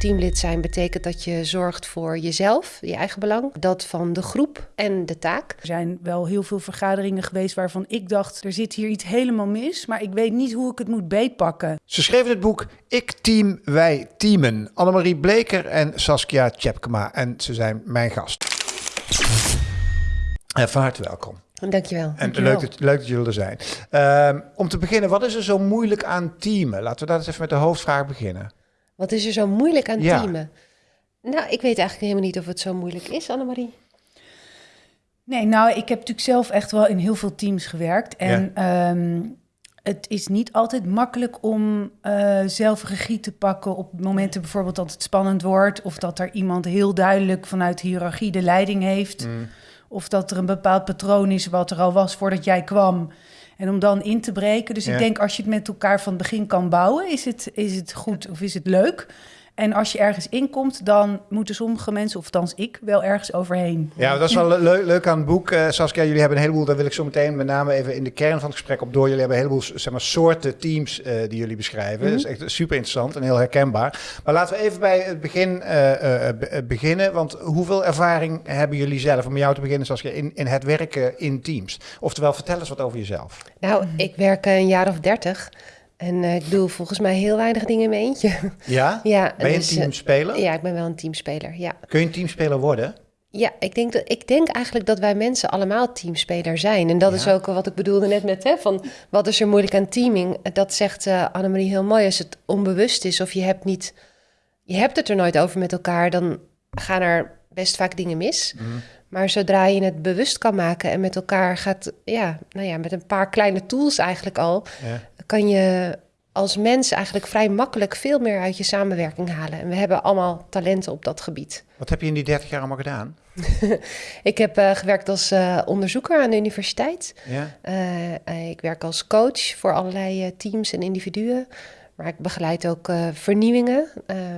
Teamlid zijn betekent dat je zorgt voor jezelf, je eigen belang, dat van de groep en de taak. Er zijn wel heel veel vergaderingen geweest waarvan ik dacht, er zit hier iets helemaal mis, maar ik weet niet hoe ik het moet beetpakken. Ze schreven het boek Ik Team, Wij Teamen. Annemarie Bleker en Saskia Tjepkema. En ze zijn mijn gast. Uh, van harte welkom. Dankjewel. En leuk dat, leuk dat jullie er zijn. Uh, om te beginnen, wat is er zo moeilijk aan teamen? Laten we dat eens even met de hoofdvraag beginnen. Wat is er zo moeilijk aan ja. teamen? Nou, ik weet eigenlijk helemaal niet of het zo moeilijk is, Annemarie. Nee, nou, ik heb natuurlijk zelf echt wel in heel veel teams gewerkt. En ja. um, het is niet altijd makkelijk om uh, zelf regie te pakken op momenten bijvoorbeeld dat het spannend wordt. Of dat er iemand heel duidelijk vanuit hiërarchie de leiding heeft. Mm. Of dat er een bepaald patroon is wat er al was voordat jij kwam. En om dan in te breken. Dus ja. ik denk als je het met elkaar van het begin kan bouwen, is het, is het goed of is het leuk. En als je ergens inkomt, dan moeten sommige mensen, of althans ik, wel ergens overheen. Ja, dat is wel leuk, leuk aan het boek. Uh, Saskia, jullie hebben een heleboel, daar wil ik zo meteen met name even in de kern van het gesprek op door. Jullie hebben een heleboel zeg maar, soorten teams uh, die jullie beschrijven. Mm -hmm. Dat is echt super interessant en heel herkenbaar. Maar laten we even bij het begin uh, beginnen. Want hoeveel ervaring hebben jullie zelf, om jou te beginnen Saskia, in, in het werken in teams? Oftewel, vertel eens wat over jezelf. Nou, ik werk een jaar of dertig. En uh, ik doe volgens mij heel weinig dingen in mijn eentje. Ja? ja ben je dus, een teamspeler? Uh, ja, ik ben wel een teamspeler, ja. Kun je een teamspeler worden? Ja, ik denk, dat, ik denk eigenlijk dat wij mensen allemaal teamspeler zijn. En dat ja. is ook wat ik bedoelde net met, hè, van wat is er moeilijk aan teaming? Dat zegt uh, Annemarie heel mooi. Als het onbewust is of je hebt, niet, je hebt het er nooit over met elkaar... dan gaan er best vaak dingen mis. Mm. Maar zodra je het bewust kan maken en met elkaar gaat... ja, nou ja, met een paar kleine tools eigenlijk al... Kan je als mens eigenlijk vrij makkelijk veel meer uit je samenwerking halen. En we hebben allemaal talenten op dat gebied. Wat heb je in die 30 jaar allemaal gedaan? ik heb uh, gewerkt als uh, onderzoeker aan de universiteit. Ja? Uh, ik werk als coach voor allerlei teams en individuen. Maar ik begeleid ook vernieuwingen.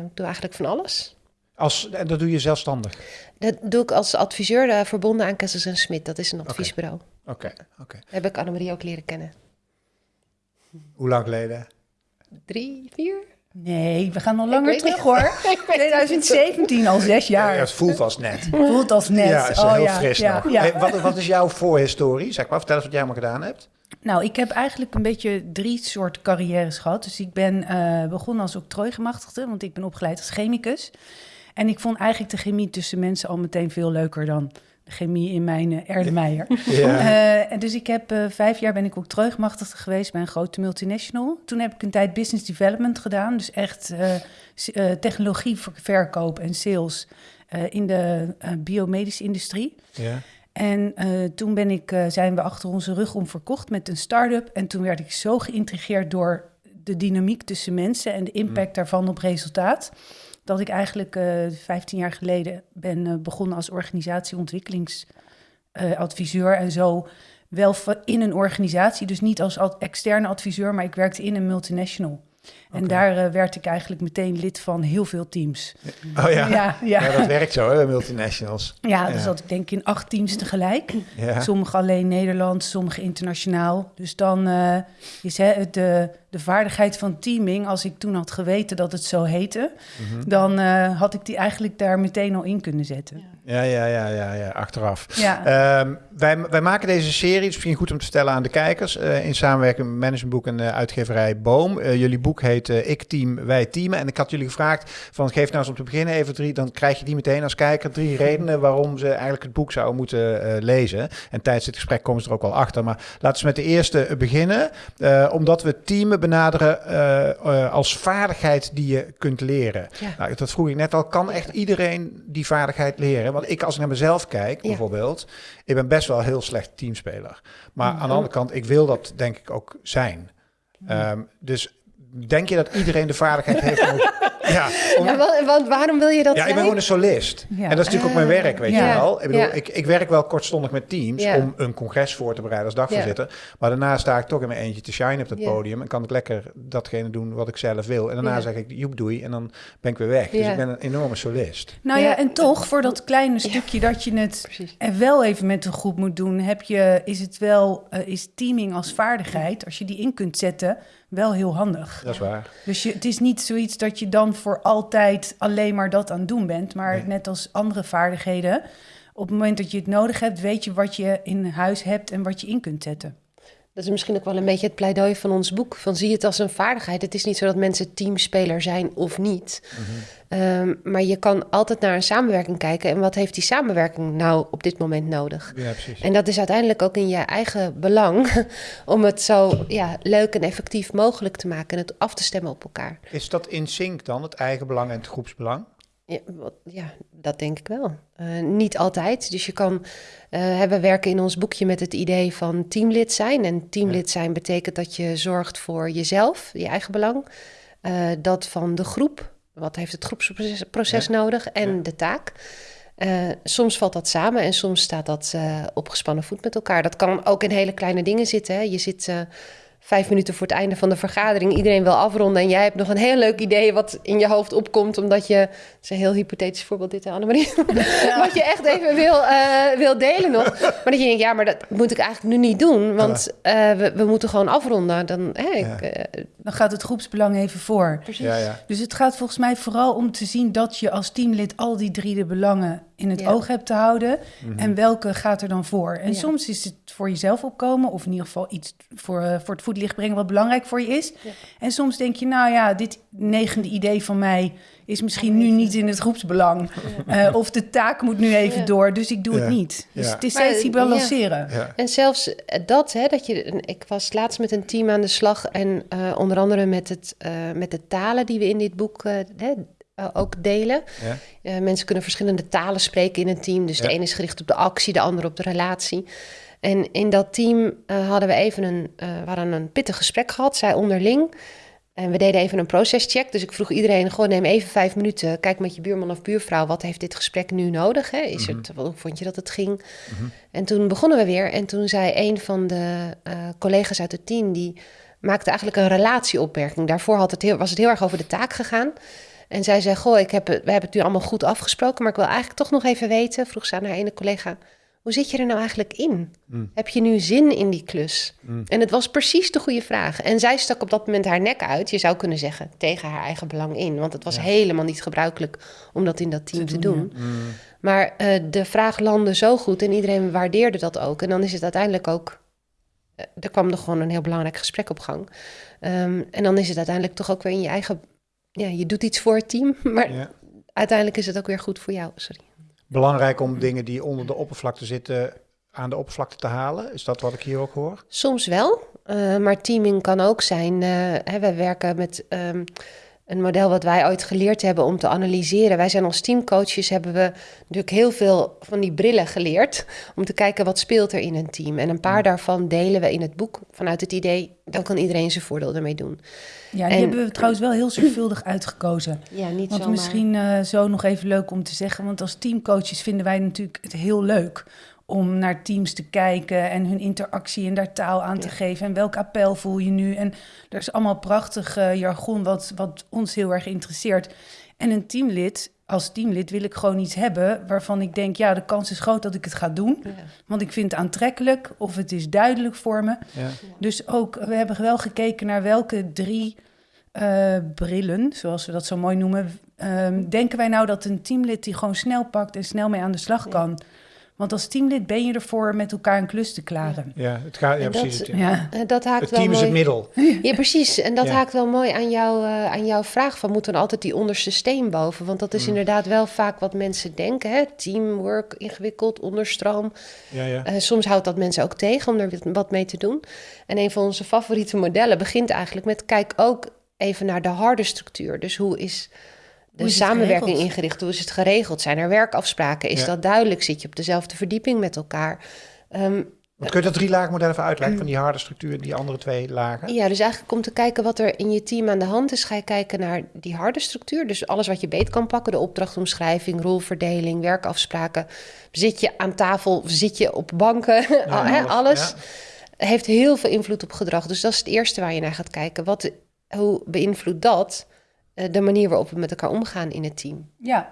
ik doe eigenlijk van alles. Als, en dat doe je zelfstandig? Dat doe ik als adviseur verbonden aan Kessels en Smit. Dat is een adviesbureau. Oké, okay. oké. Okay. Heb ik Annemarie ook leren kennen. Hoe lang geleden? Drie, vier? Nee, we gaan nog langer terug hoor. 2017, al zes jaar. Ja, het voelt als net. voelt als net. Ja, het is oh, heel ja, fris ja, nog. Ja. Hey, wat, wat, is jouw voorhistorie? Zeg maar, vertel eens wat jij allemaal gedaan hebt. Nou, ik heb eigenlijk een beetje drie soorten carrières gehad. Dus ik ben uh, begonnen als octrooigemachtigde, want ik ben opgeleid als chemicus. En ik vond eigenlijk de chemie tussen mensen al meteen veel leuker dan chemie in mijn uh, Erdemeijer. Ja. Uh, dus ik heb uh, vijf jaar ben ik ook terugmachtig geweest bij een grote multinational. Toen heb ik een tijd business development gedaan. Dus echt technologie verkoop en sales in de biomedische industrie. Ja. En toen ben ik, zijn we achter onze rug om verkocht met een start-up. En toen werd ik zo geïntrigeerd door de dynamiek tussen mensen en de impact mm. daarvan op resultaat dat ik eigenlijk uh, 15 jaar geleden ben uh, begonnen als organisatieontwikkelingsadviseur. en zo wel in een organisatie, dus niet als externe adviseur, maar ik werkte in een multinational. En daar uh, werd ik eigenlijk meteen lid van heel veel teams. Oh ja, ja, ja. ja dat werkt zo, hè, multinationals. Ja, dus dat ik denk in acht teams tegelijk. Ja. Sommige alleen Nederlands, sommige internationaal. Dus dan uh, is hè, de, de vaardigheid van teaming... als ik toen had geweten dat het zo heette... Mm -hmm. dan uh, had ik die eigenlijk daar meteen al in kunnen zetten. Ja, ja, ja, ja, ja achteraf. Ja. Um, wij, wij maken deze serie, het is misschien goed om te vertellen aan de kijkers... in samenwerking met Managementboek en uitgeverij Boom. jullie boek heet uh, Ik Team, Wij Teamen. En ik had jullie gevraagd van geef nou eens om te beginnen even drie, dan krijg je die meteen als kijker drie redenen waarom ze eigenlijk het boek zouden moeten uh, lezen. En tijdens dit gesprek komen ze er ook al achter. Maar laten we met de eerste beginnen. Uh, omdat we teamen benaderen als vaardigheid die je kunt leren. Ja. Nou, dat vroeg ik net al. Kan echt iedereen die vaardigheid leren? Want ik als ik naar mezelf kijk, ja. bijvoorbeeld, ik ben best wel heel slecht teamspeler. Maar aan de andere kant, ik wil dat denk ik ook zijn. Um, dus denk je dat iedereen de vaardigheid heeft om... ja, om, ja, want, want, waarom wil je dat Ja, zijn? ik ben gewoon een solist. Ja. En dat is natuurlijk ook mijn werk, weet ja. je wel. Ik, bedoel, ik, ik werk wel kortstondig met teams om een congres voor te bereiden als dagvoorzitter. Maar daarna sta ik toch in mijn eentje te shine op dat podium. En kan ik lekker datgene doen wat ik zelf wil. En daarna zeg ik, joep doei. En dan ben ik weer weg. Dus ik ben een enorme solist. Nou ja, en toch, voor dat kleine stukje dat je het Precies. en wel even met een groep moet doen... Heb je, is het wel, uh, is teaming als vaardigheid, als je die in kunt zetten wel heel handig. Dat is waar. Dus je, het is niet zoiets dat je dan voor altijd alleen maar dat aan het doen bent. Maar net als andere vaardigheden, op het moment dat je het nodig hebt, weet je wat je in huis hebt en wat je in kunt zetten. Dat is misschien ook wel een beetje het pleidooi van ons boek. Van zie het als een vaardigheid. Het is niet zo dat mensen teamspeler zijn of niet. Mhm. Ehm, maar je kan altijd naar een samenwerking kijken. En wat heeft die samenwerking nou op dit moment nodig? Ja, precies. En dat is uiteindelijk ook in je eigen belang. om het zo ja, leuk en effectief mogelijk te maken. En het af te stemmen op elkaar. Is dat in sync dan, het eigen belang en het groepsbelang? Ja, ja, dat denk ik wel. Uh, niet altijd. Dus je kan. Uh, we werken in ons boekje met het idee van teamlid zijn. En teamlid zijn betekent dat je zorgt voor jezelf, je eigen belang. Uh, dat van de groep. Wat heeft het groepsproces ja. nodig? En ja. de taak. soms valt dat samen en soms staat dat op gespannen voet met elkaar. Dat kan ook in hele kleine dingen zitten. Hè. Je zit vijf minuten voor het einde van de vergadering iedereen wil afronden en jij hebt nog een heel leuk idee wat in je hoofd opkomt, omdat je, het is een heel hypothetisch voorbeeld dit, Annemarie, ja. wat je echt even wil, uh, wil delen nog. Maar dat je denkt, ja, maar dat moet ik eigenlijk nu niet doen, want uh, we, we, moeten gewoon afronden. Dan, hey, ja. ik, uh, dan gaat het groepsbelang even voor. Precies. Ja, dus het gaat volgens mij vooral om te zien dat je als teamlid al die drie de belangen in het oog hebt te houden. Mm -hmm. En welke gaat er dan voor? En soms is het voor jezelf opkomen, of in ieder geval iets voor, voor het voetlicht brengen wat belangrijk voor je is. Ja. En soms denk je, nou ja, dit negende idee van mij is misschien nu niet in het groepsbelang. Ja. Uh, of de taak moet nu even ja. door, dus ik doe het niet. Dus het is steeds die balanceren. En zelfs dat, hè, dat je. Ik was laatst met een team aan de slag en uh, onder andere met, het, uh, met de talen die we in dit boek hè, ook delen. Ja. Uh, mensen kunnen verschillende talen spreken in een team. Dus ja. de ene is gericht op de actie, de andere op de relatie. En in dat team uh, hadden we even een, uh, we hadden een pittig gesprek gehad, zij onderling. En we deden even een procescheck. Dus ik vroeg iedereen, gewoon neem even vijf minuten. Kijk met je buurman of buurvrouw, wat heeft dit gesprek nu nodig? Hè? Is het, hoe vond je dat het ging? -hmm. En toen begonnen we weer. En toen zei een van de uh, collega's uit het team, die maakte eigenlijk een relatieopmerking. Daarvoor had het heel, was het heel erg over de taak gegaan. En zij zei, goh, ik heb, we hebben het nu allemaal goed afgesproken... maar ik wil eigenlijk toch nog even weten, vroeg ze aan haar ene collega... hoe zit je er nou eigenlijk in? Mm. Heb je nu zin in die klus? Mm. En het was precies de goede vraag. En zij stak op dat moment haar nek uit, je zou kunnen zeggen... tegen haar eigen belang in. Want het was ja. helemaal niet gebruikelijk om dat in dat team te, te doen. doen. Ja. Mm. Maar uh, de vraag landde zo goed en iedereen waardeerde dat ook. En dan is het uiteindelijk ook... Uh, er kwam er gewoon een heel belangrijk gesprek op gang. Um, en dan is het uiteindelijk toch ook weer in je eigen ja, je doet iets voor het team, maar ja. uiteindelijk is het ook weer goed voor jou. Sorry. Belangrijk om dingen die onder de oppervlakte zitten aan de oppervlakte te halen? Is dat wat ik hier ook hoor? Soms wel, uh, maar teaming kan ook zijn. Uh, hè, wij werken met um, een model wat wij ooit geleerd hebben om te analyseren. Wij zijn als teamcoaches, hebben we natuurlijk heel veel van die brillen geleerd... om te kijken wat speelt er in een team. En een paar mm. daarvan delen we in het boek vanuit het idee... dan kan iedereen zijn voordeel ermee doen. Ja, die en, hebben we trouwens wel heel zorgvuldig uitgekozen. Ja, niet Want zomaar. misschien uh, zo nog even leuk om te zeggen... want als teamcoaches vinden wij natuurlijk het heel leuk om naar teams te kijken en hun interactie en daar taal aan te ja. geven. En welk appel voel je nu? En er is allemaal prachtig uh, jargon wat, wat ons heel erg interesseert. En een teamlid, als teamlid wil ik gewoon iets hebben waarvan ik denk, ja, de kans is groot dat ik het ga doen. Ja. Want ik vind het aantrekkelijk of het is duidelijk voor me. Ja. Dus ook, we hebben wel gekeken naar welke drie uh, brillen, zoals we dat zo mooi noemen, um, denken wij nou dat een teamlid die gewoon snel pakt en snel mee aan de slag kan. Want als teamlid ben je ervoor met elkaar een klus te klaren. Ja, het gaat, ja, precies. Dat, ja. dat haakt het team wel is het middel. Ja, precies. En dat ja. haakt wel mooi aan, jou, uh, aan jouw vraag van... moet dan altijd die onderste steen boven? Want dat is mm. inderdaad wel vaak wat mensen denken. Hè? Teamwork, ingewikkeld, onderstroom. Ja, ja. Uh, soms houdt dat mensen ook tegen om er wat mee te doen. En een van onze favoriete modellen begint eigenlijk met... kijk ook even naar de harde structuur. Dus hoe is de samenwerking ingericht? Hoe is het geregeld? Zijn er werkafspraken? Is ja. dat duidelijk? Zit je op dezelfde verdieping met elkaar? Um, wat kun je dat drie lagen model even uitleggen van die harde structuur en die andere twee lagen? Ja, dus eigenlijk om te kijken wat er in je team aan de hand is, ga je kijken naar die harde structuur. Dus alles wat je beet kan pakken, de opdrachtomschrijving, rolverdeling, werkafspraken. Zit je aan tafel of zit je op banken? Ja, alles. alles ja. heeft heel veel invloed op gedrag. Dus dat is het eerste waar je naar gaat kijken. Wat, hoe beïnvloedt dat de manier waarop we met elkaar omgaan in het team. Ja,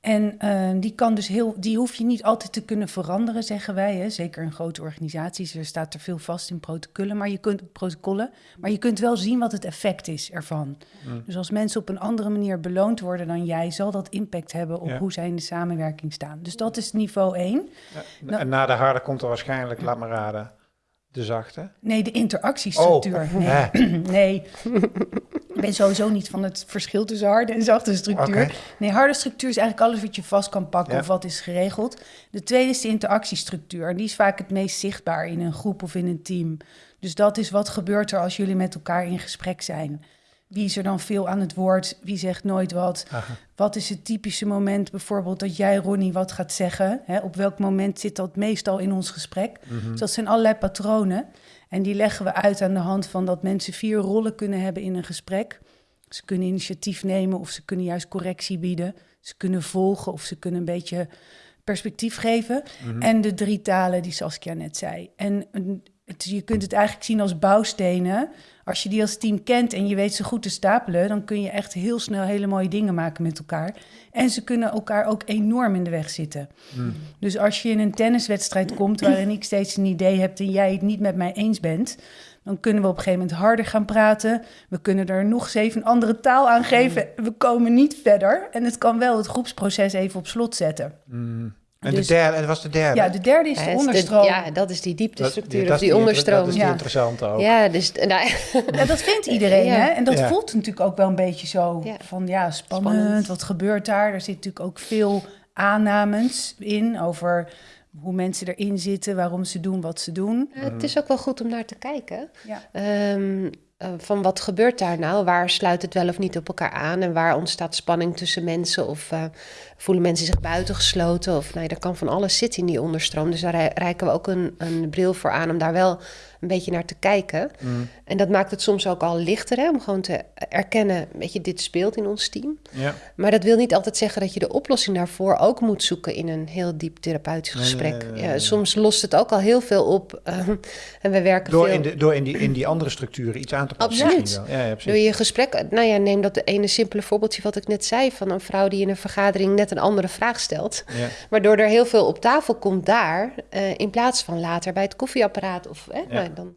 En uh, die kan dus heel, die hoef je niet altijd te kunnen veranderen, zeggen wij. Hè? Zeker in grote organisaties, er staat er veel vast in protocollen, maar je kunt protocollen, maar je kunt wel zien wat het effect is ervan. Mm. Dus als mensen op een andere manier beloond worden dan jij, zal dat impact hebben op hoe zij in de samenwerking staan. Dus dat is niveau 1. Ja, nou, en na de harde komt er waarschijnlijk, laat me raden, de zachte? Nee, de interactiestructuur. Oh, nee. nee. Ik ben sowieso niet van het verschil tussen harde en zachte structuur. Nee, harde structuur is eigenlijk alles wat je vast kan pakken of wat is geregeld. De tweede is de interactiestructuur. En die is vaak het meest zichtbaar in een groep of in een team. Dus dat is wat gebeurt er als jullie met elkaar in gesprek zijn. Wie is er dan veel aan het woord? Wie zegt nooit wat? Wat is het typische moment bijvoorbeeld dat jij, Ronnie, wat gaat zeggen? op welk moment zit dat meestal in ons gesprek? Mhm. Dus dat zijn allerlei patronen. En die leggen we uit aan de hand van dat mensen vier rollen kunnen hebben in een gesprek. Ze kunnen initiatief nemen of ze kunnen juist correctie bieden. Ze kunnen volgen of ze kunnen een beetje perspectief geven. Mhm. En de drie talen die Saskia net zei. En je kunt het eigenlijk zien als bouwstenen. Als je die als team kent en je weet ze goed te stapelen, dan kun je echt heel snel hele mooie dingen maken met elkaar. En ze kunnen elkaar ook enorm in de weg zitten. Hmm. Dus als je in een tenniswedstrijd komt waarin ik steeds een idee heb en jij het niet met mij eens bent, dan kunnen we op een gegeven moment harder gaan praten. We kunnen er nog zeven andere taal aan geven. Hmm. We komen niet verder. En het kan wel het groepsproces even op slot zetten. Hmm. En dus, de derde, en was de derde? Ja, de derde is de onderstroom. ja, dat is die dieptestructuur, dat, of die, onderstroom. Dat is die ja. interessante ook. Ja, dus, nou, ja, dat vindt iedereen, hè? En dat voelt natuurlijk ook wel een beetje zo van, ja, spannend, wat gebeurt daar? Er zit natuurlijk ook veel aannames in over hoe mensen erin zitten, waarom ze doen wat ze doen. het is ook wel goed om naar te kijken. Ja. Ehm, eh, van wat gebeurt daar nou? Waar sluit het wel of niet op elkaar aan? En waar ontstaat spanning tussen mensen? Of uh, voelen mensen zich buitengesloten? Of nee, er kan van alles zitten in die onderstroom. Dus daar reiken we ook een, een bril voor aan om daar wel een beetje naar te kijken. Mm. En dat maakt het soms ook al lichter hè, om gewoon te erkennen, weet je, dit speelt in ons team. Ja. Maar dat wil niet altijd zeggen dat je de oplossing daarvoor ook moet zoeken in een heel diep therapeutisch gesprek. ja, soms lost het ook al heel veel op. Uh, en we werken door veel... In de, door in die, in die andere structuren iets aan te passen. Absoluut. Ja, ja, door je gesprek, nou ja, neem dat ene simpele voorbeeldje wat ik net zei van een vrouw die in een vergadering net een andere vraag stelt. Waardoor er heel veel op tafel komt daar, uh, in plaats van later bij het koffieapparaat of nou, dan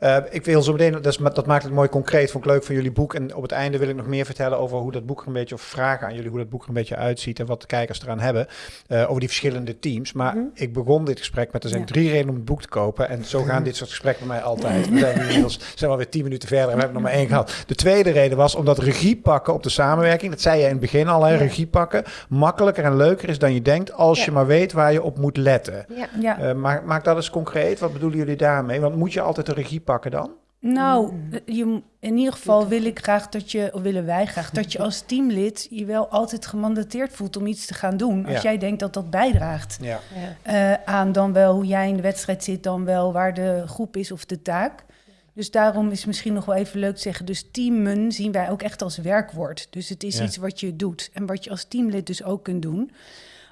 uh, ik wil zo meteen, dat, dat, maakt het mooi concreet, vond ik leuk van jullie boek. En op het einde wil ik nog meer vertellen over hoe dat boek er een beetje, of vragen aan jullie hoe dat boek er een beetje uitziet en wat de kijkers eraan hebben. Uh, over die verschillende teams. Maar mhm. ik begon dit gesprek met, er zijn drie redenen om het boek te kopen. En zo gaan dit soort gesprekken bij mij altijd. We zijn inmiddels, zijn alweer tien minuten verder en we hebben nog maar één gehad. De tweede reden was omdat regie pakken op de samenwerking, dat zei je in het begin al, hè, regie pakken, makkelijker en leuker is dan je denkt als je maar weet waar je op moet letten. Uh, maak, maak dat eens concreet. Wat bedoelen jullie daarmee? Want moet je altijd een regie pakken dan? Nou, mm. eh, je, in ieder geval wil ik graag dat je, of willen wij graag, dat je als teamlid je wel altijd gemandateerd voelt om iets te gaan doen. Als jij denkt dat dat bijdraagt ja. uh, aan dan wel hoe jij in de wedstrijd zit, dan wel waar de groep is of de taak. Dus daarom is misschien nog wel even leuk te zeggen. Dus teamen zien wij ook echt als werkwoord. Dus het is iets wat je doet en wat je als teamlid dus ook kunt doen.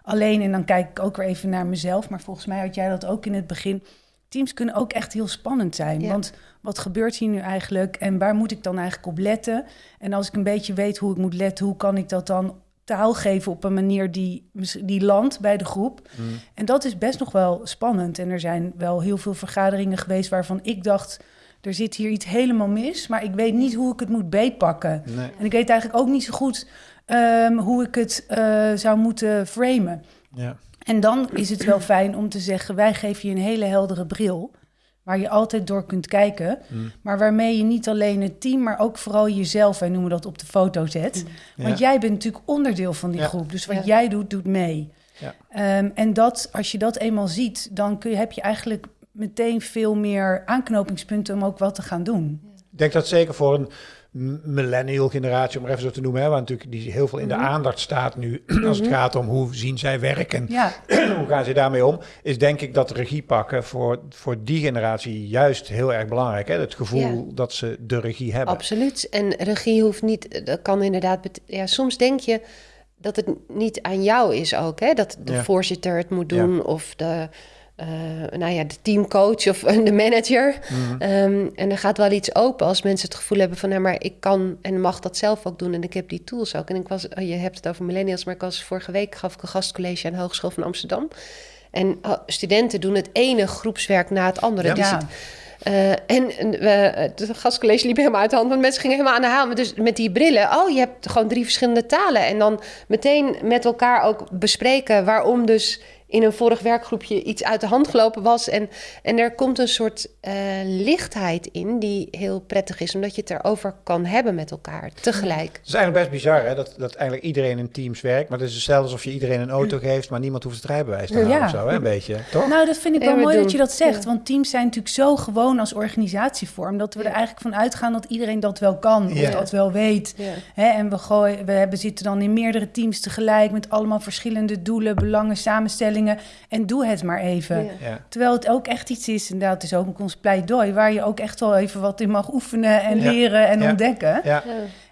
Alleen, en dan kijk ik ook weer even naar mezelf, maar volgens mij had jij dat ook in het begin teams kunnen ook echt heel spannend zijn. Want wat gebeurt hier nu eigenlijk en waar moet ik dan eigenlijk op letten? En als ik een beetje weet hoe ik moet letten, hoe kan ik dat dan taal geven op een manier die, die landt bij de groep? Mm. En dat is best nog wel spannend. En er zijn wel heel veel vergaderingen geweest waarvan ik dacht. Er zit hier iets helemaal mis, maar ik weet niet hoe ik het moet beetpakken. En ik weet eigenlijk ook niet zo goed ehm, hoe ik het uh, zou moeten framen. Ja. En dan is het wel fijn om te zeggen: wij geven je een hele heldere bril. Waar je altijd door kunt kijken. Mm. Maar waarmee je niet alleen het team, maar ook vooral jezelf, wij noemen dat op de foto zet. Mm. Want jij bent natuurlijk onderdeel van die groep. Dus wat jij doet, doet mee. Ja. Ehm, en dat, als je dat eenmaal ziet, dan kun je, heb je eigenlijk meteen veel meer aanknopingspunten om ook wat te gaan doen. Ik denk dat zeker voor een millennial generatie, om even zo te noemen, hè, waar natuurlijk die heel veel in de mhm. aandacht staat nu, als het mhm. gaat om hoe zien zij werken, ja. hoe gaan ze daarmee om, is denk ik dat regie pakken voor, voor die generatie juist heel erg belangrijk. Hè? Het gevoel dat ze de regie hebben. Absoluut. En regie hoeft niet, dat kan inderdaad, ja, soms denk je dat het niet aan jou is ook, hè? dat de voorzitter het moet doen of de nou ja, de teamcoach of de manager. Mhm. Ehm, en er gaat wel iets open als mensen het gevoel hebben van... nou, maar ik kan en mag dat zelf ook doen en ik heb die tools ook. En ik was, oh, je hebt het over millennials, maar ik was vorige week... gaf ik een gastcollege aan de Hogeschool van Amsterdam. En oh, studenten doen het ene groepswerk na het andere. Ja. Uh, en uh, het gastcollege liep helemaal uit de hand, want mensen gingen helemaal aan de haal. Dus met die brillen, oh, je hebt gewoon drie verschillende talen. En dan meteen met elkaar ook bespreken waarom dus in een vorig werkgroepje iets uit de hand gelopen was. En, en er komt een soort uh, lichtheid in die heel prettig is, omdat je het erover kan hebben met elkaar tegelijk. Het is eigenlijk best bizar hè? Dat, dat eigenlijk iedereen in teams werkt. Maar het is hetzelfde alsof je iedereen een auto geeft, maar niemand hoeft het rijbewijs te hebben ja. of zo, hè? een beetje. Toch? Nou, dat vind ik wel mooi dat je dat zegt. Want teams zijn natuurlijk zo gewoon als organisatievorm dat we er eigenlijk van uitgaan dat iedereen dat wel kan of dat wel weet. Hè? En we, gooien, we hebben, zitten dan in meerdere teams tegelijk met allemaal verschillende doelen, belangen, samenstellingen en doe het maar even. Terwijl het ook echt iets is, en dat is ook ons pleidooi, waar je ook echt wel even wat in mag oefenen en leren en ontdekken.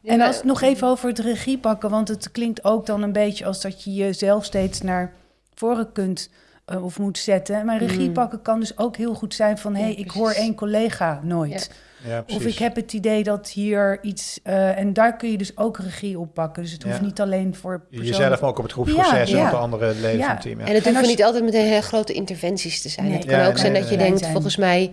En als nog even over het regie pakken, want het klinkt ook dan een beetje als dat je jezelf steeds naar voren kunt uh, of moet zetten. Maar regie mm. pakken kan dus ook heel goed zijn van... hé, hey, ik hoor één collega nooit. Ja, of ik heb het idee dat hier iets... Uh, en daar kun je dus ook regie op pakken. Dus het hoeft niet alleen voor persoon... Jezelf, maar ook op het groepsproces en op de andere leden van het team. En het hoeft niet altijd meteen heel grote interventies te zijn. Het kan ook zijn dat je denkt, volgens mij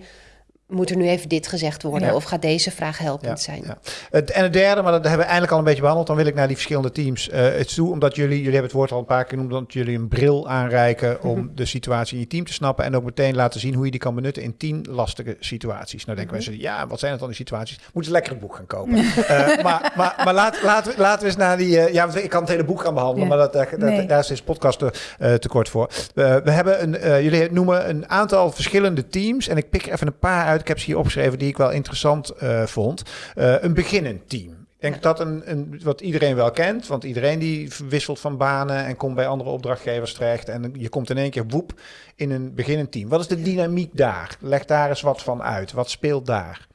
moet er nu even dit gezegd worden? Of gaat deze vraag helpend zijn? Ja. Het, en het derde, maar dat hebben we eigenlijk al een beetje behandeld. Dan wil ik naar die verschillende teams uh, het toe. Omdat jullie, jullie hebben het woord al een paar keer genoemd, dat jullie een bril aanreiken om mhm. de situatie in je team te snappen. En ook meteen laten zien hoe je die kan benutten in tien lastige situaties. Nou denken mm mensen, ja, wat zijn het dan die situaties? Moeten ze lekker een boek gaan kopen. uh, maar maar, maar laat, laten, we, laten we eens naar die... Uh, ja, ik kan het hele boek gaan behandelen, maar dat, dat, daar is deze podcast te, te kort voor. we hebben een, jullie noemen een aantal verschillende teams. En ik pik even een paar uit ik heb ze hier opgeschreven die ik wel interessant uh, vond. Uh, een beginnend team. Ik denk dat een, een, wat iedereen wel kent, want iedereen die wisselt van banen en komt bij andere opdrachtgevers terecht. En je komt in één keer woep in een beginnend team. Wat is de dynamiek daar? Leg daar eens wat van uit. Wat speelt daar?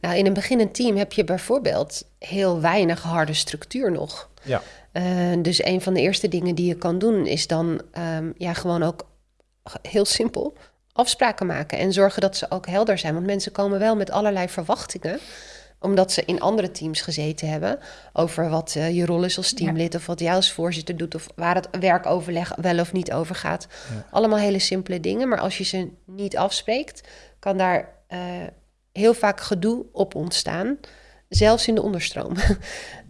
Nou, in een beginnend team heb je bijvoorbeeld heel weinig harde structuur nog. Ja. Uh, dus een van de eerste dingen die je kan doen is dan um, ja, gewoon ook heel simpel afspraken maken en zorgen dat ze ook helder zijn. Want mensen komen wel met allerlei verwachtingen omdat ze in andere teams gezeten hebben over wat uh, je rol is als teamlid of wat jij als voorzitter doet of waar het werkoverleg wel of niet over gaat. Allemaal hele simpele dingen, maar als je ze niet afspreekt, kan daar uh, heel vaak gedoe op ontstaan, zelfs in de onderstroom.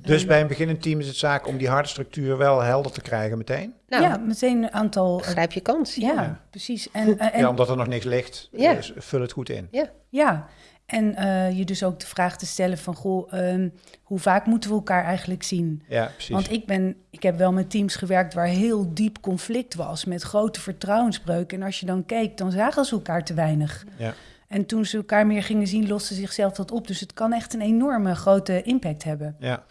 Dus bij een beginnend team is het zaak om die harde structuur wel helder te krijgen meteen? Nou, ja, meteen een aantal... Grijp je kans. Ja, precies. En, en, ja, omdat er nog niks ligt, ja. Dus vul het goed in. Ja, ja. en uh, je dus ook de vraag te stellen van... goh, um, hoe vaak moeten we elkaar eigenlijk zien? Ja, precies. Want ik, ben, ik heb wel met teams gewerkt waar heel diep conflict was... met grote vertrouwensbreuken. En als je dan keek, dan zagen ze elkaar te weinig. Ja. En toen ze elkaar meer gingen zien, loste zichzelf dat op. Dus het kan echt een enorme grote impact hebben. Ja.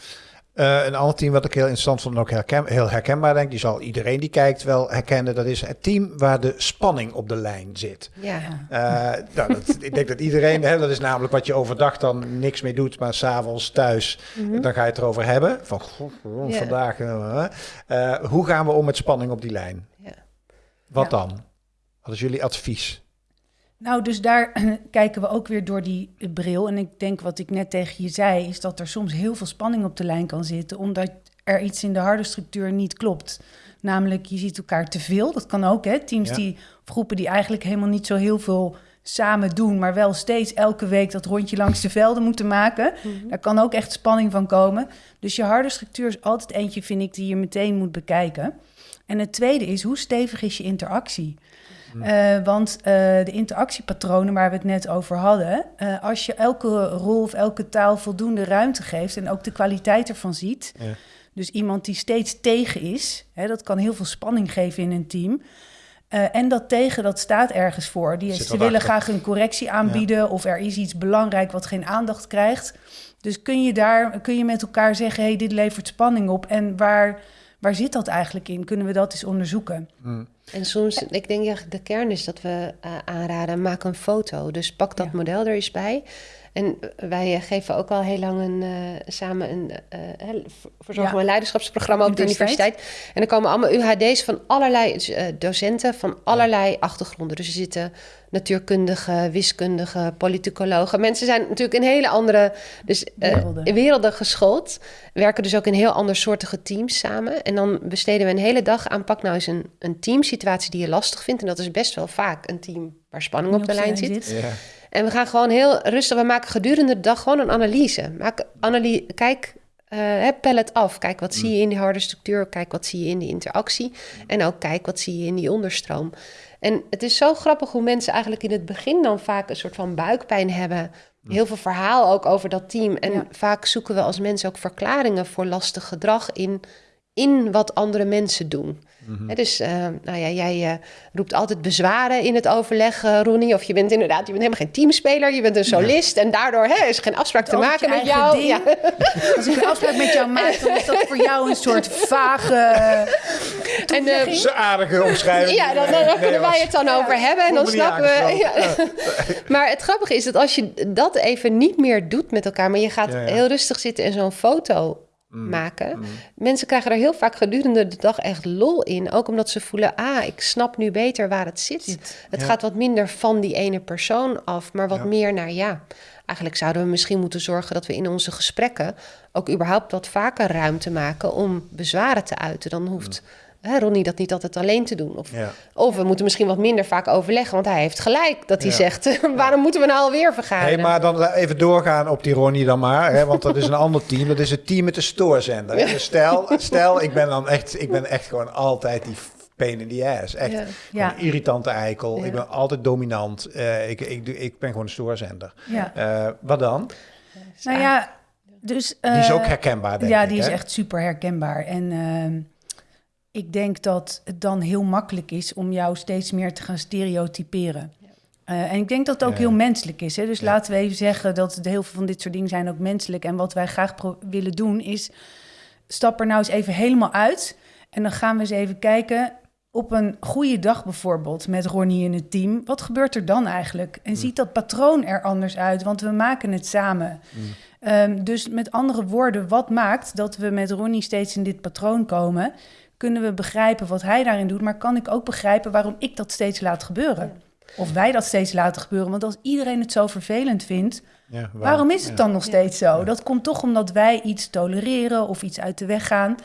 Uh, een ander team wat ik heel interessant vond en ook herken, heel herkenbaar denk, die zal iedereen die kijkt wel herkennen. Dat is het team waar de spanning op de lijn zit. Ja. Uh, nou, dat, ik denk dat iedereen, hè, dat is namelijk wat je overdag dan niks mee doet, maar s'avonds thuis, mm -hmm. dan ga je het erover hebben. Van goh, vandaag. Uh, hoe gaan we om met spanning op die lijn? Ja. Wat dan? Wat is jullie advies? Nou, dus daar kijken we ook weer door die bril. En ik denk wat ik net tegen je zei, is dat er soms heel veel spanning op de lijn kan zitten, omdat er iets in de harde structuur niet klopt. Namelijk, je ziet elkaar te veel. Dat kan ook, hè? Teams die, of groepen die eigenlijk helemaal niet zo heel veel samen doen, maar wel steeds elke week dat rondje langs de velden moeten maken. Mhm. Daar kan ook echt spanning van komen. Dus je harde structuur is altijd eentje, vind ik, die je meteen moet bekijken. En het tweede is, hoe stevig is je interactie? Uh, want uh, de interactiepatronen waar we het net over hadden, uh, als je elke rol of elke taal voldoende ruimte geeft en ook de kwaliteit ervan ziet, ja. dus iemand die steeds tegen is, hè, dat kan heel veel spanning geven in een team. en dat tegen, dat staat ergens voor. Die, ze willen graag een correctie aanbieden ja. of er is iets belangrijk wat geen aandacht krijgt. Dus kun je daar, kun je met elkaar zeggen, hey, dit levert spanning op en waar waar zit dat eigenlijk in? Kunnen we dat eens onderzoeken? Hmm. En soms, ik denk ja, de kern is dat we uh, aanraden, maak een foto. Dus pak dat model er eens bij. En wij geven ook al heel lang een, samen een uh, verzorging en leiderschapsprogramma op de universiteit. En er komen allemaal UHD's van allerlei dus, docenten van allerlei achtergronden. Dus er zitten natuurkundigen, wiskundigen, politicologen. Mensen zijn natuurlijk in hele andere dus, werelden. werelden geschoold. Werken dus ook in heel andersoortige teams samen. En dan besteden we een hele dag aan pak nou eens een, een teamsituatie die je lastig vindt. En dat is best wel vaak een team waar spanning op de lijn zit. Ja. En we gaan gewoon heel rustig, we maken gedurende de dag gewoon een analyse. Maak analyse kijk, uh, pel het af. Kijk, wat zie je in die harde structuur? Kijk, wat zie je in die interactie? En ook kijk, wat zie je in die onderstroom? En het is zo grappig hoe mensen eigenlijk in het begin dan vaak een soort van buikpijn hebben. Heel veel verhaal ook over dat team. En vaak zoeken we als mensen ook verklaringen voor lastig gedrag in, in wat andere mensen doen. Mm dus uh, nou ja, jij uh, roept altijd bezwaren in het overleg, uh, Ronnie. Of je bent inderdaad, je bent helemaal geen teamspeler, je bent een solist. En daardoor hè, is er geen afspraak te maken met jou. Ja. Als ik een afspraak met jou maak, dan is dat voor jou een soort vage en, uh, aardige omschrijving. Ja, dan, dan, kunnen wij het dan over hebben en dan snappen we. Ja. maar het grappige is dat als je dat even niet meer doet met elkaar, maar je gaat heel rustig zitten en zo'n foto Mm. maken. Mm. Mensen krijgen er heel vaak gedurende de dag echt lol in. Ook omdat ze voelen, ah, ik snap nu beter waar het zit. Het gaat wat minder van die ene persoon af, maar wat meer naar ja. Eigenlijk zouden we misschien moeten zorgen dat we in onze gesprekken ook überhaupt wat vaker ruimte maken om bezwaren te uiten. Dan hoeft. Mm hè, Ronnie dat niet altijd alleen te doen. Of, of we moeten misschien wat minder vaak overleggen, want hij heeft gelijk dat hij zegt: waarom moeten we nou alweer vergaderen? Hey, maar dan even doorgaan op die Ronnie dan maar, hè, want dat is een ander team. Dat is het team met de stoorzender. Dus stel, stel, ik ben dan echt, ik ben echt gewoon altijd die pain in the ass. Echt ja. een irritante eikel. Ik ben altijd dominant. Uh, ik, ik, ik, ben gewoon een stoorzender. Ja. Uh, wat dan? Nou ja, dus... Uh, die is ook eh, herkenbaar, denk ja, ik. Ja, die is echt super herkenbaar. En ehm, ik denk dat het dan heel makkelijk is om jou steeds meer te gaan stereotyperen. Uh, en ik denk dat het ook heel menselijk is. Hè? Dus laten we even zeggen dat heel veel van dit soort dingen zijn ook menselijk. En wat wij graag willen doen is, stap er nou eens even helemaal uit. En dan gaan we eens even kijken, op een goede dag bijvoorbeeld, met Ronnie in het team. Wat gebeurt er dan eigenlijk? En mm. ziet dat patroon er anders uit? Want we maken het samen. Mm. Um, dus met andere woorden, wat maakt dat we met Ronnie steeds in dit patroon komen kunnen we begrijpen wat hij daarin doet, maar kan ik ook begrijpen waarom ik dat steeds laat gebeuren? Of wij dat steeds laten gebeuren. Want als iedereen het zo vervelend vindt, ja, waarom is het dan nog steeds zo? Dat komt toch omdat wij iets tolereren of iets uit de weg gaan.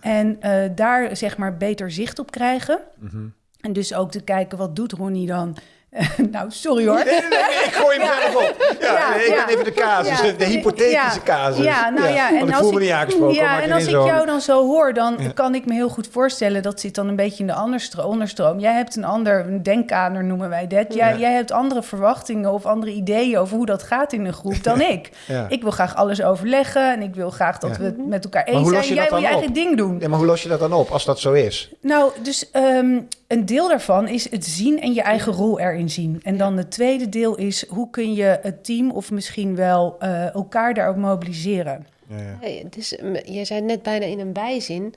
En uh, daar zeg maar beter zicht op krijgen. Mm En dus ook te kijken, wat doet Ronnie dan? nou, sorry hoor. Nee, nee, ik gooi hem zelf op. Ja, ik ben even de casus, de, de, hypothetische casus. Ja, nou ja. En ik. Ja, als ik jou dan zo hoor, dan kan ik me heel goed voorstellen... dat zit dan een beetje in de onderstroom. Jij hebt een ander, een denkkader noemen wij dat. Jij, jij hebt andere verwachtingen of andere ideeën... over hoe dat gaat in een groep dan ik. Ik wil graag alles overleggen en ik wil graag dat we het met elkaar eens zijn. Jij wil je eigen ding doen. Ja, maar hoe los je dat dan op als dat zo is? Nou, dus um, een deel daarvan is het zien en je eigen rol erin zien. En dan het tweede deel is hoe kun je het team of misschien wel uh, elkaar daarop mobiliseren. Ja, ja. Hey, dus, je zei net bijna in een bijzin.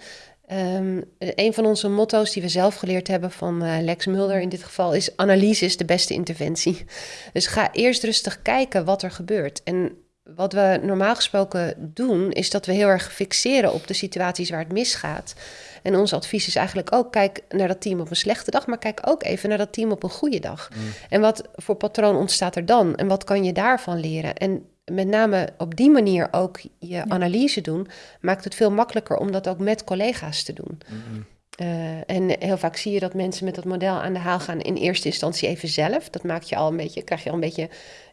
Um, een van onze motto's die we zelf geleerd hebben van uh, Lex Mulder in dit geval is: analyse is de beste interventie. Dus ga eerst rustig kijken wat er gebeurt. En wat we normaal gesproken doen, is dat we heel erg fixeren op de situaties waar het misgaat. En ons advies is eigenlijk ook: kijk naar dat team op een slechte dag, maar kijk ook even naar dat team op een goede dag. Mm. En wat voor patroon ontstaat er dan? En wat kan je daarvan leren? En met name op die manier ook je analyse doen, maakt het veel makkelijker om dat ook met collega's te doen. Mm-hmm. Uh, en heel vaak zie je dat mensen met dat model aan de haal gaan in eerste instantie even zelf. Dat maakt je al een beetje, krijg je al een beetje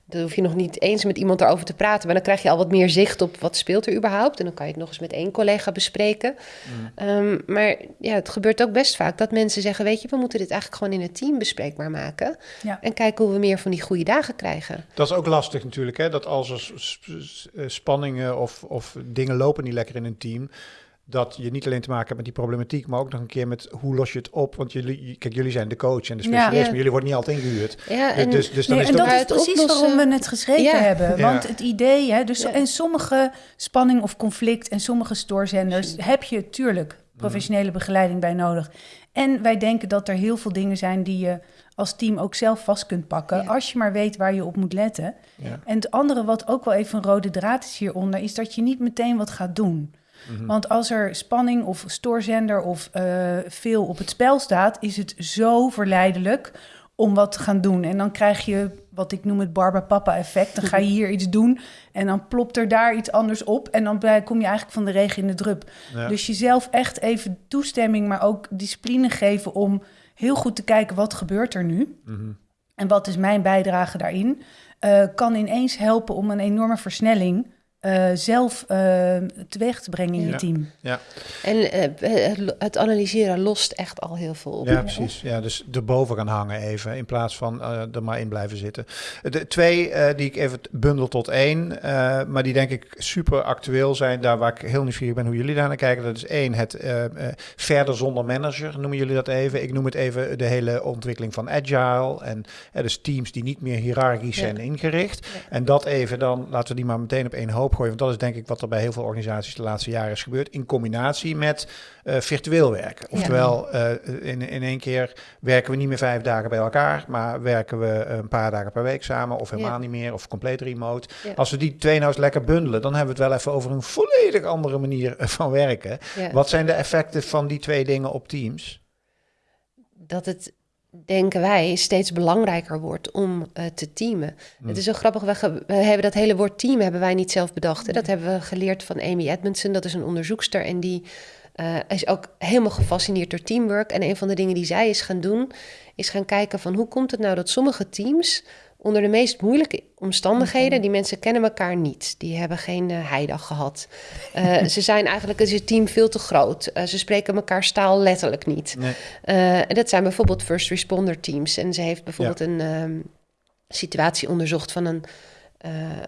dan hoef je nog niet eens met iemand erover te praten. Maar dan krijg je al wat meer zicht op wat speelt er überhaupt. En dan kan je het nog eens met één collega bespreken. Mm. Ehm, maar ja, het gebeurt ook best vaak dat mensen zeggen... weet je, we moeten dit eigenlijk gewoon in het team bespreekbaar maken. En kijken hoe we meer van die goede dagen krijgen. Dat is ook lastig natuurlijk, hè? Dat als er spanningen of, of dingen lopen niet lekker in een team dat je niet alleen te maken hebt met die problematiek, maar ook nog een keer met hoe los je het op. Want jullie, kijk, jullie zijn de coach en de specialist, maar jullie worden niet altijd ingehuurd. Ja, dus- en, dus, dus dan is en dat is precies waarom we het geschreven hebben. Want het idee, hè, dus en sommige spanning of conflict en sommige stoorzenders heb je tuurlijk professionele begeleiding bij nodig. En wij denken dat er heel veel dingen zijn die je als team ook zelf vast kunt pakken. Ja. Als je maar weet waar je op moet letten. Ja. En het andere, wat ook wel even een rode draad is hieronder, is dat je niet meteen wat gaat doen. Mhm. Want als er spanning of stoorzender of eh, veel op het spel staat, is het zo verleidelijk om wat te gaan doen. En dan krijg je wat ik noem het Barba-Papa-effect. Dan ga je hier iets doen en dan plopt er daar iets anders op. En dan kom je eigenlijk van de regen in de drup. Ja. Dus jezelf echt even toestemming, maar ook discipline geven om heel goed te kijken wat gebeurt er nu. Mhm. En wat is mijn bijdrage daarin? eh, kan ineens helpen om een enorme versnelling eh, zelf eh, teweeg te brengen in Ja. je team. Ja. En eh, het, analyseren lost echt al heel veel op. Ja, precies. Ja, dus erboven gaan hangen even, in plaats van eh, er maar in blijven zitten. De twee eh, die ik even bundel tot één, eh, maar die denk ik super actueel zijn, daar waar ik heel nieuwsgierig ben hoe jullie daar naar kijken. Dat is één, het eh, eh, verder zonder manager, noemen jullie dat even. Ik noem het even de hele ontwikkeling van agile en dus teams die niet meer hiërarchisch Ja. zijn ingericht. Ja. En dat even dan, laten we die maar meteen op één hoop gooien, want dat is denk ik wat er bij heel veel organisaties de laatste jaren is gebeurd, in combinatie met eh, virtueel werken. Oftewel, eh, in, in één keer werken we niet meer vijf dagen bij elkaar, maar werken we een paar dagen per week samen, of helemaal niet meer, of compleet remote. Als we die twee nou eens lekker bundelen, dan hebben we het wel even over een volledig andere manier eh, van werken. Wat zijn de effecten van die twee dingen op teams? dat het, denken wij, steeds belangrijker wordt om eh, te teamen. Het is zo grappig, we, hebben dat hele woord team hebben wij niet zelf bedacht. Hè? Dat hebben we geleerd van Amy Edmondson, dat is een onderzoekster en die eh, is ook helemaal gefascineerd door teamwork. En een van de dingen die zij is gaan doen, is gaan kijken van hoe komt het nou dat sommige teams onder de meest moeilijke omstandigheden, die mensen kennen elkaar niet. Die hebben geen eh, heidag gehad. Eh, ze zijn eigenlijk, is het team veel te groot. Eh, ze spreken elkaar staal letterlijk niet. Nee. En dat zijn bijvoorbeeld first responder teams. En ze heeft bijvoorbeeld een ehm, situatie onderzocht van een,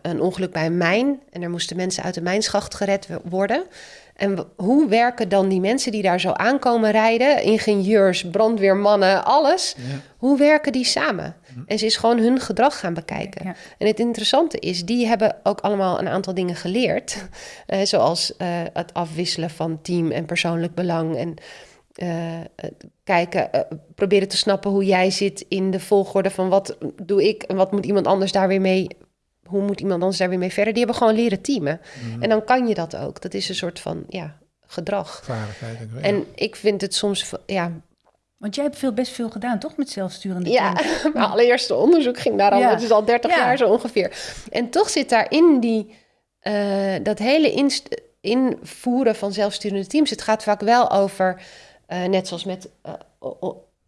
een ongeluk bij een mijn. En er moesten mensen uit de mijnschacht gered worden. En hoe werken dan die mensen die daar zo aankomen rijden? Ingenieurs, brandweermannen, alles. Ja. Hoe werken die samen? En ze is gewoon hun gedrag gaan bekijken. Ja. En het interessante is, die hebben ook allemaal een aantal dingen geleerd. Eh, zoals eh, het afwisselen van team en persoonlijk belang. En eh, kijken, proberen te snappen hoe jij zit in de volgorde van wat doe ik en wat moet iemand anders daar weer mee. Hoe moet iemand anders daar weer mee verder? Die hebben gewoon leren teamen. En dan kan je dat ook. Dat is een soort van ja, gedrag. Vaardigheid. En, En ik vind het soms, ja, Want jij hebt veel, best veel gedaan, toch? Met zelfsturende ja, teams? mijn allereerste onderzoek ging daarom. Ja. Het is al 30 Ja. jaar zo ongeveer. En toch zit daar in die, eh, dat hele invoeren van zelfsturende teams. Het gaat vaak wel over, eh, net zoals met eh,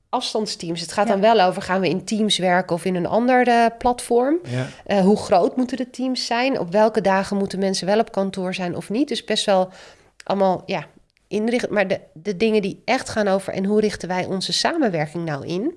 afstandsteams. Het gaat Ja. dan wel over, gaan we in teams werken of in een ander eh, platform? ja. Eh, hoe groot moeten de teams zijn? Op welke dagen moeten mensen wel op kantoor zijn of niet? Dus best wel allemaal, ja, inrichten. Maar de, de dingen die echt gaan over... en hoe richten wij onze samenwerking nou in?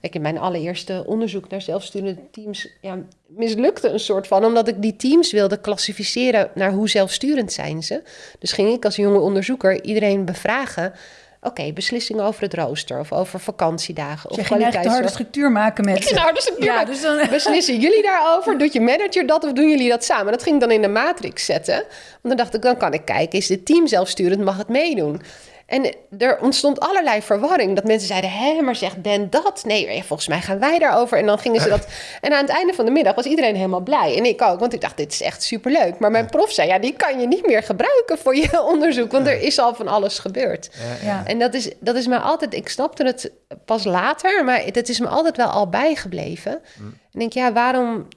Ik in mijn allereerste onderzoek naar zelfsturende teams... Ja, mislukte een soort van... omdat ik die teams wilde klassificeren... naar hoe zelfsturend zijn ze. Dus ging ik als jonge onderzoeker iedereen bevragen... Oké, beslissingen over het rooster of over vakantiedagen of je ging de harde structuur maken met Ik harde structuur Ja, dus dan... Beslissen jullie daarover? Doet je manager dat of doen jullie dat samen? Dat ging ik dan in de matrix zetten. Want dan dacht ik, dan kan ik kijken, is het team zelfsturend, mag het meedoen? En er ontstond allerlei verwarring. Dat mensen zeiden, hé, maar zegt Ben dat? Nee, volgens mij gaan wij daarover. En dan gingen ze dat... En aan het einde van de middag was iedereen helemaal blij. En ik ook, want ik dacht, dit is echt superleuk. Maar mijn prof zei, ja, die kan je niet meer gebruiken voor je onderzoek. Want er is al van alles gebeurd. Ja. En dat is, dat is me altijd, ik snapte het pas later, maar het is me altijd wel al bijgebleven. En ik denk, ja, waarom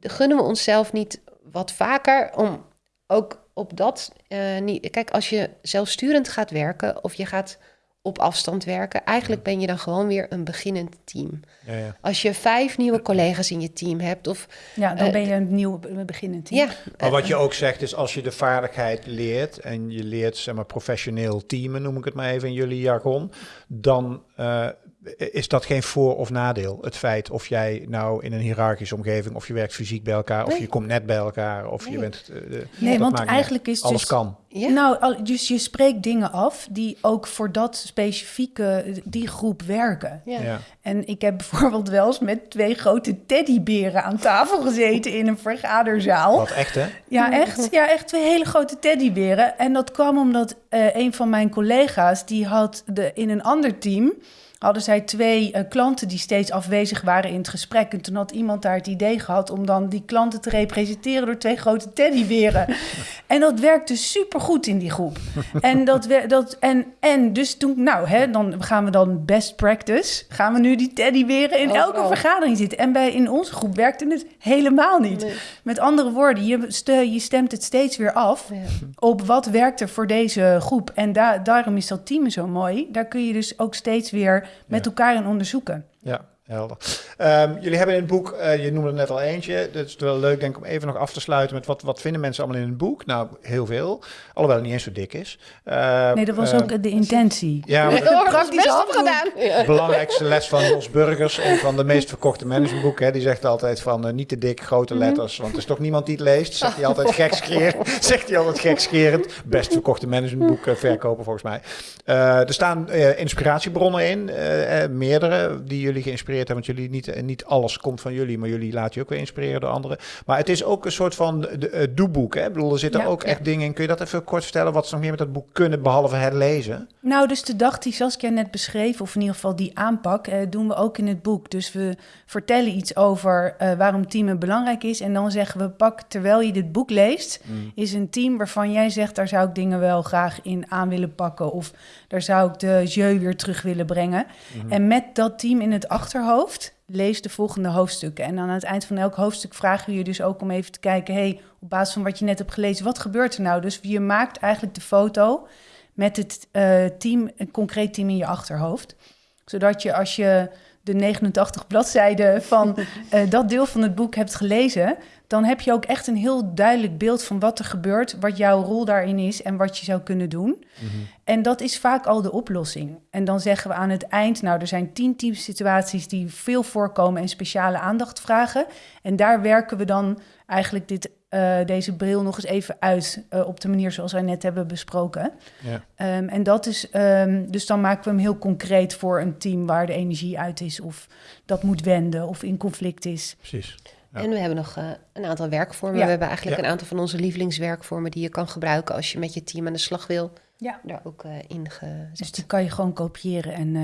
gunnen we onszelf niet wat vaker om ook op dat eh, niet. Kijk, als je zelfsturend gaat werken of je gaat op afstand werken, eigenlijk ben je dan gewoon weer een beginnend team. Ja, ja. Als je vijf nieuwe collega's in je team hebt, of ja, dan Eh, ben je een nieuw be- beginnend team. ja, Maar wat je ook zegt is, als je de vaardigheid leert en je leert zeg maar, professioneel teamen, noem ik het maar even in jullie jargon, dan eh, is dat geen voor- of nadeel. Het feit of jij nou in een hiërarchische omgeving, of je werkt fysiek bij elkaar, of Nee. je komt net bij elkaar, of je bent... eh, de- Nee, want eigenlijk is Alles dus- kan. ja. Nou, al- dus je spreekt dingen af die ook voor dat specifieke, die groep werken. ja. Ja. En ik heb bijvoorbeeld wel eens met twee grote teddyberen aan tafel gezeten in een vergaderzaal. Wat echt, hè? Ja, echt. Ja, echt twee hele grote teddyberen. En dat kwam omdat eh, een van mijn collega's, die had de, in een ander team, hadden zij twee uh, klanten die steeds afwezig waren in het gesprek. En toen had iemand daar het idee gehad om dan die klanten te representeren door twee grote teddyberen. en dat werkte supergoed in die groep. en, dat, dat, en, en dus toen, nou, hè, dan gaan we dan best practice. Gaan we nu die teddyberen in elke vergadering zitten. En bij in onze groep werkte het helemaal niet. Met andere woorden, je, je stemt het steeds weer af op wat werkt er voor deze groep. En da daarom is dat team zo mooi. Daar kun je dus ook steeds weer met elkaar in onderzoeken. Ja, helder. Um, jullie hebben in het boek, uh, je noemde er net al eentje. Dat is wel leuk, denk ik, om even nog af te sluiten met wat, wat vinden mensen allemaal in het boek? Nou, heel veel. Alhoewel het niet eens zo dik is. Uh, nee, dat was uh, ook de intentie. Ja, maar dat, praktisch afgedaan. De belangrijkste les van Jos Burgers, een van de meest verkochte managementboeken. Die zegt altijd van niet te dik, grote mhm. letters. Want er is toch niemand die het leest. Zegt hij altijd gekscherend. zegt hij altijd gekscherend. Best verkochte managementboek verkopen volgens mij. er staan inspiratiebronnen in. meerdere die jullie geïnspireerd hebben. Want jullie niet niet alles komt van jullie, maar jullie laten je ook weer inspireren door anderen. Maar het is ook een soort van de, uh, doeboek. Hè? Ik bedoel, er zitten ook echt dingen in. Kun je dat even kort vertellen? Wat ze nog meer met dat boek kunnen, behalve het lezen? Nou, dus de dag die Saskia net beschreef, of in ieder geval die aanpak, eh, doen we ook in het boek. Dus we vertellen iets over uh, waarom teamen belangrijk is. En dan zeggen we, pak terwijl je dit boek leest, mm. is een team waarvan jij zegt, daar zou ik dingen wel graag in aan willen pakken. Of daar zou ik de jeu weer terug willen brengen. Mm-hmm. En met dat team in het achterhoofd lees de volgende hoofdstukken. En aan het eind van elk hoofdstuk vragen we je dus ook om even te kijken... hey, op basis van wat je net hebt gelezen, wat gebeurt er nou? Dus je maakt eigenlijk de foto met het uh, team, een concreet team in je achterhoofd. Zodat je als je de 89 bladzijden van uh, dat deel van het boek hebt gelezen... dan heb je ook echt een heel duidelijk beeld van wat er gebeurt... wat jouw rol daarin is en wat je zou kunnen doen. Mhm. En dat is vaak al de oplossing. En dan zeggen we aan het eind, nou, er zijn tien types situaties die veel voorkomen en speciale aandacht vragen. En daar werken we dan eigenlijk dit, uh, deze bril nog eens even uit uh, op de manier zoals wij net hebben besproken. Ja. Um, en dat is, um, dus dan maken we hem heel concreet voor een team waar de energie uit is of dat moet wenden of in conflict is. Precies. Ja. En we hebben nog uh, een aantal werkvormen. Ja. We hebben eigenlijk een aantal van onze lievelingswerkvormen die je kan gebruiken als je met je team aan de slag wil ja. daar ook uh, in gezet. Dus die kan je gewoon kopiëren en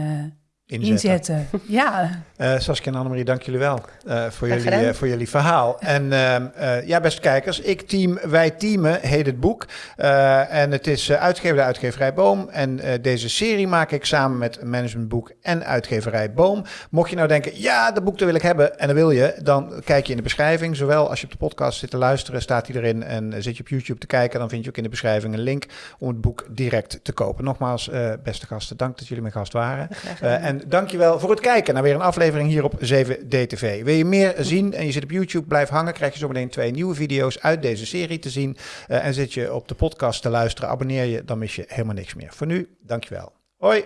inzetten. ja. Uh, Saskia en Annemarie, dank jullie wel uh, voor, jullie, uh, voor jullie verhaal. En ehm, ja, beste kijkers, ik team, wij teamen heet het boek. en het is uitgever de uitgeverij Boom. En deze serie maak ik samen met Managementboek en uitgeverij Boom. Mocht je nou denken, ja, dat boek dat wil ik hebben en dat wil je, dan kijk je in de beschrijving. Zowel als je op de podcast zit te luisteren, staat hij erin. En zit je op YouTube te kijken, dan vind je ook in de beschrijving een link om het boek direct te kopen. Nogmaals, beste gasten, dank dat jullie mijn gast waren. en dankjewel voor het kijken naar weer een aflevering hier op 7DTV. Wil je meer zien en je zit op YouTube, blijf hangen. Krijg je zometeen twee nieuwe video's uit deze serie te zien. Uh, en zit je op de podcast te luisteren, abonneer je, dan mis je helemaal niks meer. Voor nu, dankjewel. Hoi!